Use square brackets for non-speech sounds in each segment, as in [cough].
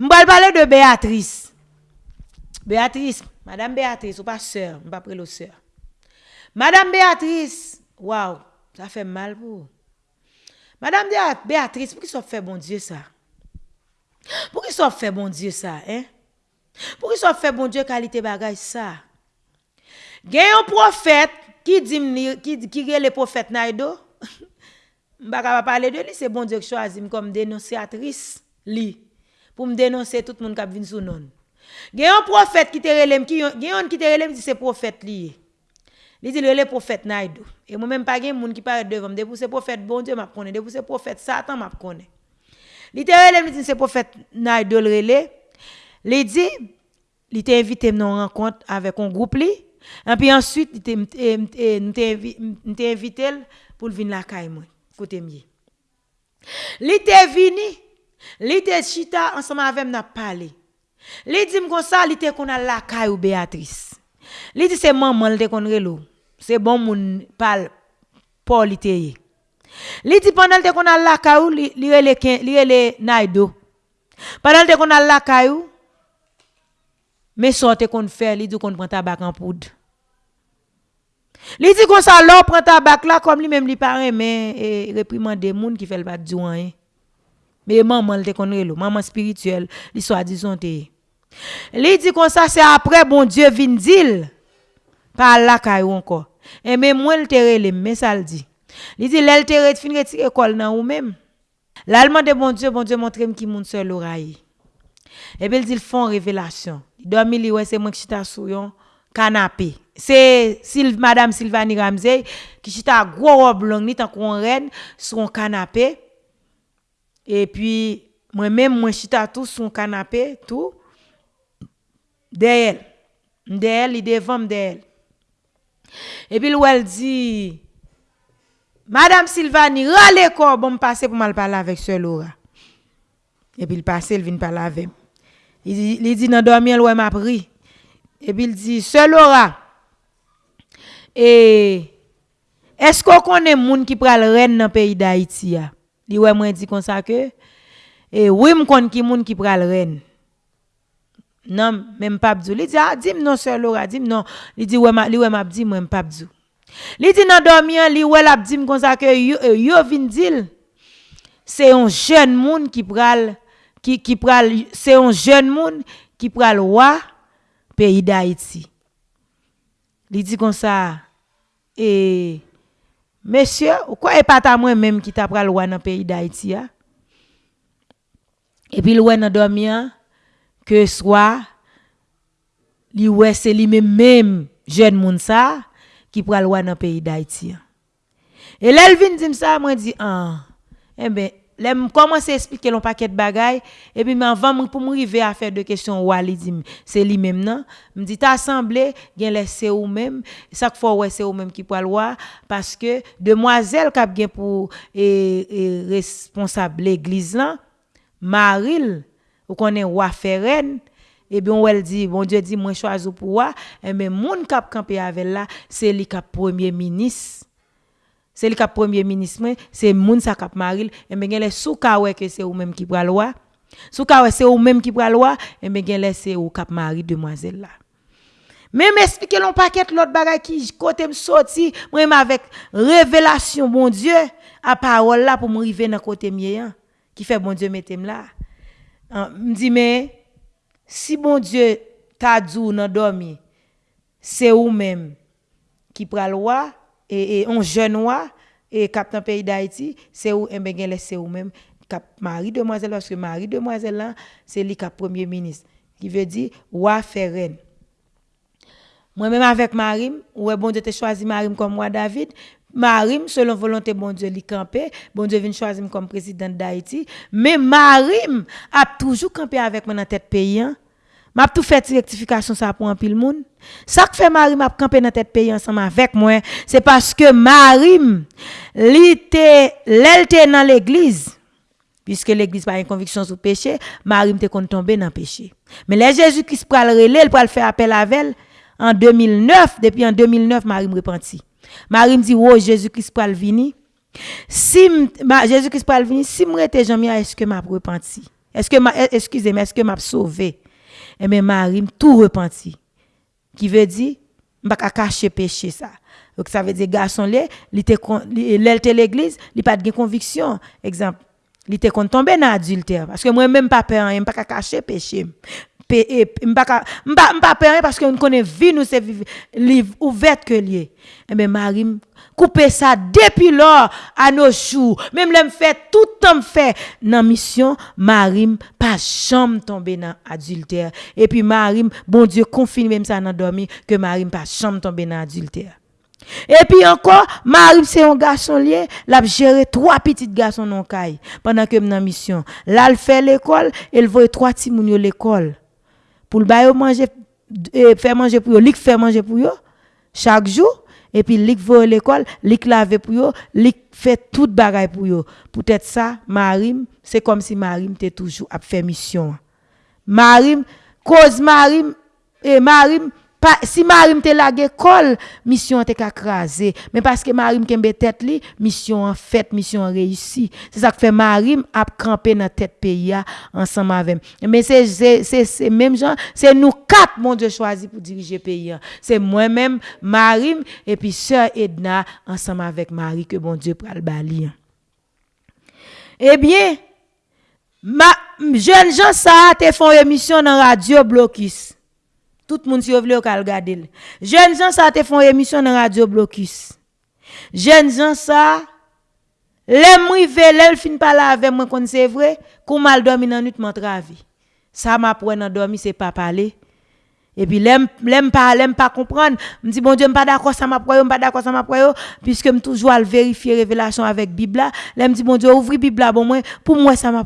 M'bal parler de Béatrice. Béatrice, madame Béatrice, ou pas sœur, m'pas près sœur. Madame Béatrice, waouh, ça fait mal pour. Madame Béatrice, pour qui ça fait bon Dieu ça Pour qui ça fait bon Dieu ça, hein Pour qui ça fait bon Dieu qualité bagage ça Gen yon prophète qui dit qui qui le prophète Naido. [laughs] M'pa pas parler de lui, c'est bon Dieu qui choisit comme dénonciatrice li. Pour me dénoncer tout le monde qui vient sous non. Gen un prophète qui te relève qui gen qui te relève c'est prophète li. Il dit le prophète Naïdo. Et moi même pas gen monde qui parle devant me pour c'est prophète bon Dieu m'a connaît, pour c'est prophète Satan m'a connaît. Il te relève dit c'est prophète Naïdo le. Il dit il t'a invité à rencontre avec un groupe et puis ensuite, il t'a invité pour venir la caille moi, côté mieux. Il était venu, Li te chita ansama avem na pale. Li di m kon sa li te kon al lakay ou Beatrice. Li di se maman li te kon relo. Se bon moun pal pou li te ye. Li di pandan li te kon al lakay ou li, li rele, rele naido. Pandan li te kon al lakay ou, me sote kon fè li di kon pran tabak an poud. Li di kon sa lò pran tabak la kom li mem li pare men e, reprimande moun ki fel bat diwan ye. Mais maman elle te connaît maman spirituelle, li te. Il dit qu'on ça c'est après bon Dieu vient dire par là caillou encore. Et mais moi le te mais ça le dit. Il dit l'elle te fin retirer école nan ou même? L'allemand de bon Dieu, bon Dieu montre qui moun seul l'oreille. Et puis ils font révélation. Dormi, li ouais, c'est moi qui suis sur un canapé. C'est Madame Sylvanie Ramsey qui chita gros robe longue, ni tant qu'on reine, sur un canapé. E pi mwen men mwen chita tou son kanapè tou. De el. De el, li devan de el. E pi lou el di... Madame Sylvanie, rale kor bon m'pase pou mal pala avek se Laura. E pi l'pase, l'vin pala avem. Li di nan dormi el wè m apri. E pi l'di, se Laura, e, esko konen moun ki pral ren nan peyi da Haiti ya? Li wè mwen di kon sa ke, e wè m kon ki moun ki pral ren. Nan, men mpapdou. Li di, a, ah, di m non sè lora, di m non. Li di, wè m, li wè m ap di mwen mpapdou. Li di nan domyan, li wè l ap di m kon sa ke, yo, e, yo vin dil. Se yon jen moun ki pral, ki, ki pral, se yon jen moun ki pral wè peyi da iti. Li di kon sa, e... Mesye, ou kwa e pata mwen menm ki ta pral wè nan peyi da iti ya? Epi l wè nan domyan, ke swa, li wè se li menm menm jen moun sa, ki pral wè nan peyi da iti ya. E lèl vin di msa, mwen di, an, ah, e ben, Lè m komanse esplike loun paket bagay, epi m anvan m pou m rive a fè de kesyon wali di m, se li mèm nan. M di ta asemble, gen lè se ou mèm, sak fò wè se ou mèm ki pou alwa, paske demwazèl kap gen pou e, e responsable l'egliz lan, maril, ou konen wafè ren, epi on wèl di, bon diyo di mwen chwazou pou wè, e mè moun kap kampe avè la, se li kap premier minis. C'est le cap premier ministre c'est moun sa cap maril et ben les sous que c'est ou même qui pral loi. Sous c'est ou même qui pral loi. Et ben les c'est ou cap mari demoiselle là. Même expliquer l'on paquet l'autre bagay qui côté me sorti moi avec révélation bon Dieu à parole là pour me dans côté mien hein, qui fait bon Dieu mettem là. Me dit mais si bon Dieu t'a dit dans dormi c'est ou même qui pral loi et, et un jeune roi et capitaine pays d'Haïti, c'est où un ben c'est où même cap Marie demoiselle parce que Marie demoiselle là, c'est lui cap premier ministre qui veut dire roi Ferren. Moi-même avec Marim, ouais bon Dieu te choisi Marim comme moi David, Marim, selon volonté bon Dieu, li campé. Bon Dieu vient choisir comme président d'Haïti. Mais Marim a toujours campé avec moi dans tête pays. M'a tout fait rectification ça pour un pile monde ça que fait Marie m'a campé dans tête pays ensemble avec moi c'est parce que Marie l'été l'elle dans l'église. Puisque l'église pas une conviction sur péché Marie kon tomber dans péché. Mais les Jésus Christ pral relé il pral faire appel à elle en 2009 depuis en 2009 Marie me repenti Marie me dit oh Jésus Christ pral venir si Jésus Christ pral venir si me rete Jean est-ce que m'a repenti Est-ce que excusez-moi, est-ce que m'a sauvé? Et bien Marie tout repenti. Qui veut dire pas cacher péché ça. Donc ça veut dire garçon là, il était l'église, il pas de conviction. Exemple, il était tomber dans adultère parce que moi même pas peur, hein, pas cacher péché. Pas peur parce que on connaît vie nous c'est livre ouvert que lié. Eh bien Marie couper ça depuis lors à nos jours. Même l'aime fait tout temps fait dans mission, Marim pas jamais tomber dans adultère. Et puis Marim, bon Dieu confirme même ça dans dormi que Marim pas jamais tomber dans adultère. Et puis encore, Marim c'est un garçon lié, l'a géré trois petits garçons non caille pendant que dans mission. Là il fait l'école, il voit trois petits moun l'école. Pour le manger faire manger pour eux, lui faire manger pour eux chaque jour et puis lik va à l'école, lik lave pour yo, lik fait tout bagaille pour yo. Peut-être ça, Marim, c'est comme si Marim était toujours à faire mission. Marim, cause Marim, et Marim, si Marim te la l'école, mission te krasé. Mais parce que Marim kembe tête li, mission en fait, mission réussi. C'est ça que fait Marim a camper dans tête pays ensemble avec. Mais c'est c'est même gens, c'est nous quatre mon Dieu choisi pour diriger pays. C'est moi-même, Marim et puis sœur Edna ensemble avec Marie que bon Dieu pral bali. Eh bien, ma jeune gens ça te font émission dans radio Blocus. Tout moun si yo vle yo kal gade l. Jen jan sa te fon emisyon nan Radio Blocus. Jen jan sa, le mri ve, le fin pala ave mwen kon se vre, kou mal domi nan ut mwen travi. Sa ma pwen nan domi se pa pale, Et puis, l'aime, pas, l'aime pas comprendre. Me bon Dieu, pas d'accord, ça m'a pas d'accord, ça m'a puisque me toujours à vérifier révélation avec Bible. L'aime dit, bon Dieu, ouvre Bible bon moi, pour moi, ça m'a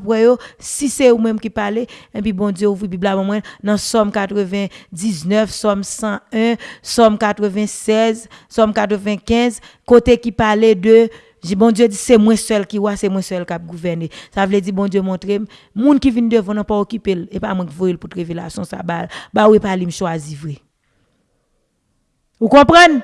si c'est ou même qui parle, et puis bon Dieu, ouvre Bible bon moi, dans Somme 99, Somme 101, Somme 96, Somme 95, côté qui parlait de J'ai bon Dieu dit c'est moi seul qui ouais, c'est moi seul qui a gouverner. Ça veut dire bon Dieu montrer monde qui vient devant n'a pas occupé et pas moi qui voyer pour révélation ça balle. Bah oui pas lui choisir vrai. Vous comprenez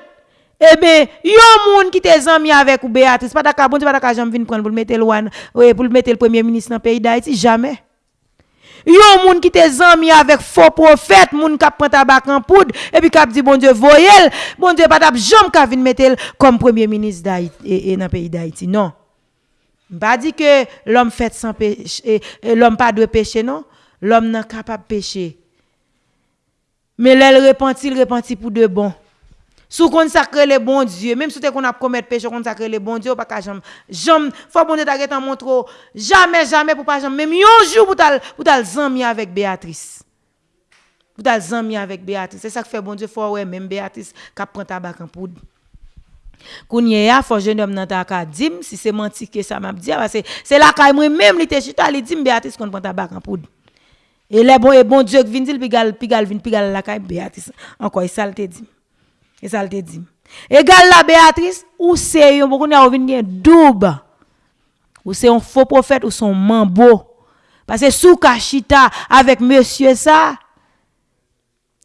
Eh bien, yon moun qui te zami avec ou Béatrice, pas d'accord, bon Dieu pas d'accord, j'aime venir prendre pour le mettre loin, pour le mettre le premier ministre dans le pays d'Haïti, jamais. Yon moun qui te zami avec faux prophète, moun qui prend tabac en poudre et puis qui dit bon Dieu voyel, bon Dieu pas jamais ka vinn mettre comme premier ministre d'Haïti et, dans le pays d'Haïti. Non. Pas dit que l'homme fait sans péché, l'homme pas de péché non, l'homme n'est capable de pécher. Mais l'elle repentit, il repentit pour de bon. Sou consacrer les bon Dieu, même si tu qu'on a commettre péché, consacrer les bon Dieu, pas qu'à bon jamais. Jamais, faut bon Dieu t'arrête en montre, jamais, jamais, pour pas jamais, même un jour pour t'al, pour t'al zami avec Béatrice. Pour t'al zami avec Béatrice. C'est ça que fait bon Dieu, faut ouais, même Béatrice, qui prend tabac en poudre. Kounye ya, faut jeune homme nan ta ka dim, si c'est menti que ça m'a dit, parce que c'est là que moi même, il était chita, li dim Béatrice qu'on prend tabac en poudre. Et les bon, et bon Dieu qui vient, gal, pigal, pigal, vin, pigal la caille Béatrice. Encore, il salte dit. E sa l te di. E gal la Beatrice, ou se yon pou konen a ouvin gen doub. Ou se yon fo profet ou son manbo. Pase sou ka chita avèk monsye sa.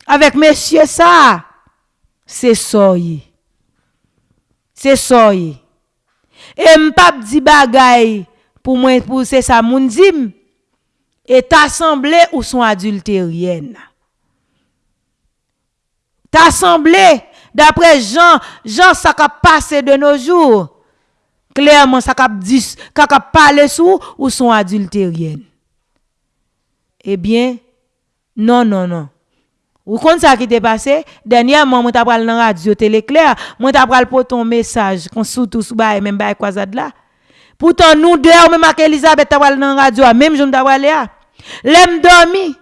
Avèk monsye sa. Se soye. Se soye. E mpap di bagay pou mwen pou se sa moun dim. E ta semble ou son adulteryen. Ta semble D'après Jean, Jean, ça a passé de nos jours. Clairement, ça a dit, ça a parlé sous ou sont adultériennes. Eh bien, non, non, non. Ou quand ça qui t'est passé, dernièrement, moi t'ai parlé dans la radio télé clair, moi t'ai parlé pour ton message, qu'on sous bail même bail quoi là. Pourtant nous deux même avec Elisabeth t'ai parlé dans la radio, même je t'ai parlé là. L'aime dormi.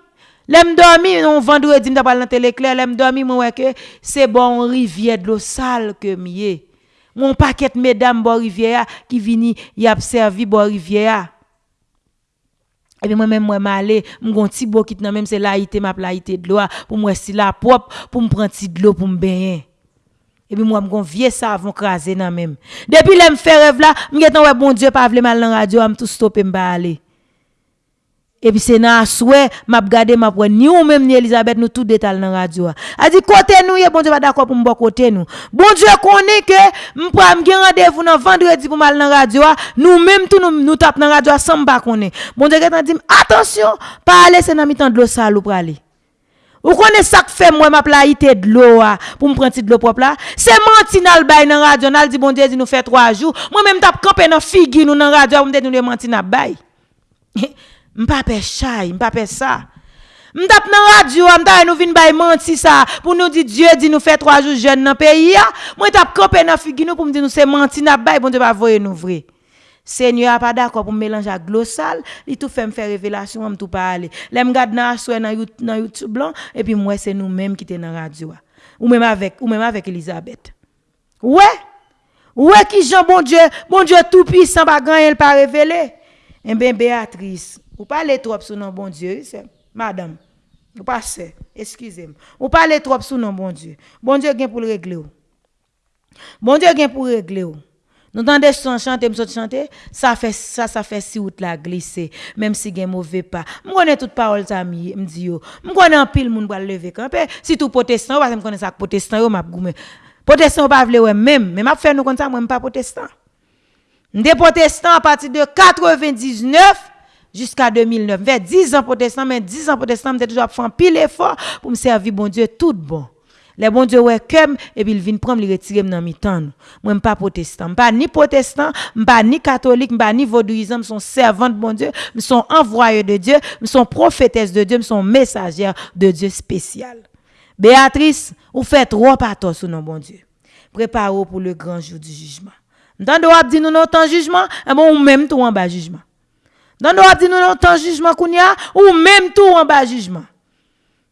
L'aime dormi, on vendredi, m'ta parle dans télé clair, l'aime dormi, moi que c'est bon rivière de l'eau sale que mié. Mon paquet mesdames bon rivière qui vini y a servi bon rivière. Et puis moi-même, moi, m'aller, m'gon petit beau qui même c'est laïté, ma laïté de l'eau, pour moi, si la propre, pour me prendre de l'eau pour me baigner. Et puis moi, m'gon vieux savon crasé nan l'aime faire rêve là, m'getan ouais bon Dieu pas vle mal dans radio, am tout stopper m'ba aller. epi se nan aswe, map gade map wè, ni ou mèm ni Elisabeth nou tout detal nan radyo a. A di kote nou ye, bon Dieu va d'akwa pou mbo kote nou. Bon Dieu konè ke, mpwa mgen radevou nan vendredi pou mal nan radyo a, nou mèm tout nou, nou tap nan radyo a, san mba konè. Bon Dieu ketan di, atensyon, pa ale se nan mitan dlo sa lou prale. Ou konè sak fe mwen map la ite dlo a, pou mpranti dlo prop la, se manti nan bay nan radyo, nan di bon Dieu di nou fe 3 jou, mwen mèm tap kampe nan figi nou nan radyo a, mwen de nou de manti nan bay. [laughs] M'pa pe chay, m'pa pe ça. M'tap nan radio, m'ta nous vinn bay menti ça pour nous dire Dieu dit nous fait trois jours jeune dans pays Moi tap campé dans figu nous pour me dire nous c'est menti n'a bay bon Dieu pas voyer nous vrai. Seigneur pas d'accord pour mélanger avec glossal, il tout fait me faire révélation, me tout parler. L'aime garde dans dans YouTube blanc et puis moi c'est nous mêmes qui était dans radio. Ou même avec ou même avec Elisabeth. Ouais. Ouais qui Jean bon Dieu, bon Dieu tout puissant pas gagner pas révéler. Eh bien Béatrice, vous parlez trop sur nom bon Dieu, madame. Vous passez, excusez-moi. Vous parlez trop sur nom bon Dieu. Bon Dieu vient pour le régler. Bon Dieu vient pour régler. Nous entendons son chanter, me chanter, ça fait ça ça fait si route la glisser même si gen mauvais pas. Me connais toute parole ça me dit yo. Me connais en pile moun pour lever camper. Si tout protestant parce que me connais ça protestant yo m'a goume. Protestant pas vle même, mais m'a fait nous comme ça moi pas protestant. Des protestants à partir de 99 jusqu'à 2009. Vers 10 ans protestant, mais 10 ans protestant, j'ai toujours fait un pile effort pour me servir bon Dieu tout bon. Les bon Dieu ouais comme et puis il vient prendre le retirer dans mi temps. Moi pas protestant, pas ni protestant, pas ni catholique, pas ni vaudouisant, je suis servant de bon Dieu, je suis envoyé de Dieu, je suis prophétesse de Dieu, je suis messagère de Dieu spécial. Béatrice, vous faites trop patos sur bon Dieu. Préparez-vous pour le grand jour du jugement. Dans doit dire nous temps jugement, et eh bon même tout en bas jugement. Dans doit dire nous temps jugement qu'on a ou même tout en bas jugement.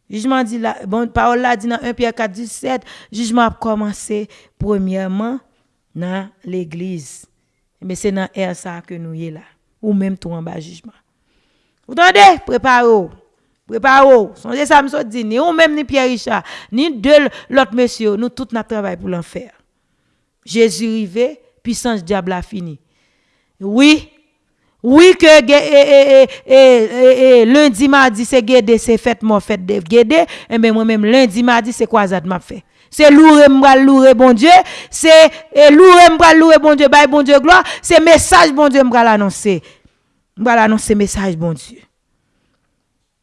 Jugement dit la bon parole là dit dans 1 Pierre 4 17, jugement a commencé premièrement dans l'église. Mais c'est dans air ça que nous y là ou même tout en bas jugement. Vous entendez? Préparez-vous. Préparez-vous. Songez ça me dit ni ou même ni Pierre Richard, ni deux l'autre monsieur, nous tout notre travail pour l'enfer. Jésus arrivé puissance diable a fini. Oui, oui que et, et, lundi, mardi, c'est guédé, c'est fête, mon fête de guédé. Et eh bien moi-même, lundi, mardi, c'est quoi ça m'a fait? C'est louer, m'bra louer, bon Dieu. C'est louer, m'bra louer, bon Dieu, bye, bon Dieu, gloire. C'est message, bon Dieu, m'bra l'annoncer. M'bra l'annoncer message, bon Dieu.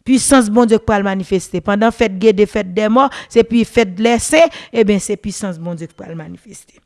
Puissance, bon Dieu, qui le manifester. Pendant fête guédé, fête des morts, c'est puis fête blessé, et eh bien c'est puissance, bon Dieu, qui le manifester.